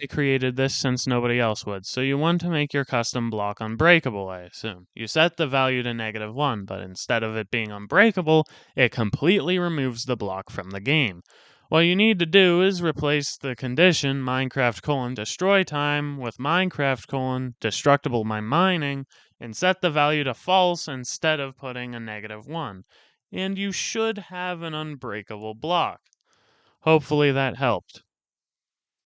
They created this since nobody else would, so you want to make your custom block unbreakable, I assume. You set the value to negative 1, but instead of it being unbreakable, it completely removes the block from the game. What you need to do is replace the condition Minecraft colon destroy time with Minecraft colon destructible by mining and set the value to false instead of putting a negative 1. And you should have an unbreakable block. Hopefully that helped.